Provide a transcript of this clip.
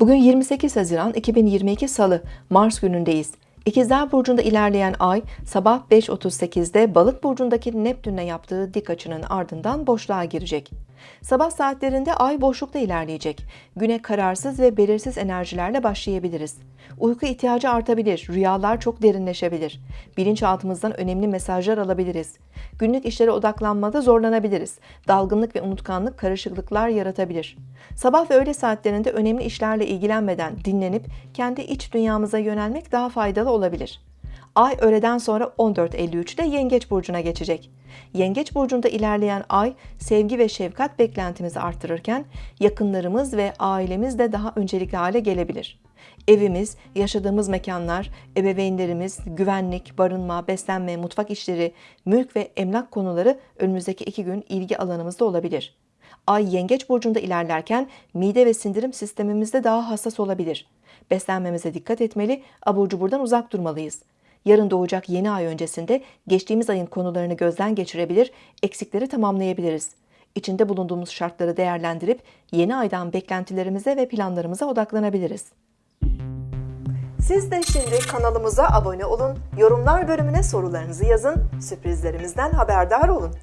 Bugün 28 Haziran 2022 Salı, Mars günündeyiz. İkizler Burcu'nda ilerleyen ay sabah 5.38'de Balık Burcu'ndaki Neptün'le yaptığı dik açının ardından boşluğa girecek. Sabah saatlerinde ay boşlukta ilerleyecek. Güne kararsız ve belirsiz enerjilerle başlayabiliriz. Uyku ihtiyacı artabilir, rüyalar çok derinleşebilir. Bilinçaltımızdan önemli mesajlar alabiliriz. Günlük işlere odaklanmada zorlanabiliriz. Dalgınlık ve unutkanlık karışıklıklar yaratabilir. Sabah ve öğle saatlerinde önemli işlerle ilgilenmeden dinlenip kendi iç dünyamıza yönelmek daha faydalı olabilir. Ay öğleden sonra 14.53'te Yengeç burcuna geçecek. Yengeç burcunda ilerleyen ay sevgi ve şefkat beklentimizi artırırken yakınlarımız ve ailemiz de daha öncelikli hale gelebilir. Evimiz, yaşadığımız mekanlar, ebeveynlerimiz, güvenlik, barınma, beslenme, mutfak işleri, mülk ve emlak konuları önümüzdeki iki gün ilgi alanımızda olabilir. Ay yengeç burcunda ilerlerken mide ve sindirim sistemimizde daha hassas olabilir. Beslenmemize dikkat etmeli, abur cuburdan uzak durmalıyız. Yarın doğacak yeni ay öncesinde geçtiğimiz ayın konularını gözden geçirebilir, eksikleri tamamlayabiliriz. İçinde bulunduğumuz şartları değerlendirip yeni aydan beklentilerimize ve planlarımıza odaklanabiliriz. Siz de şimdi kanalımıza abone olun, yorumlar bölümüne sorularınızı yazın, sürprizlerimizden haberdar olun.